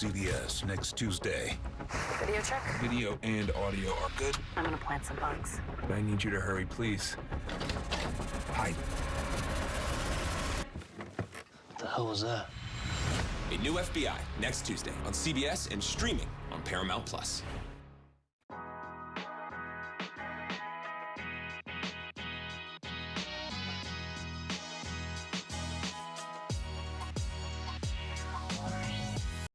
CBS next Tuesday. Video check? Video and audio are good. I'm gonna plant some bugs. I need you to hurry, please. Hide. What the hell was that? A new FBI next Tuesday on CBS and streaming on Paramount Plus.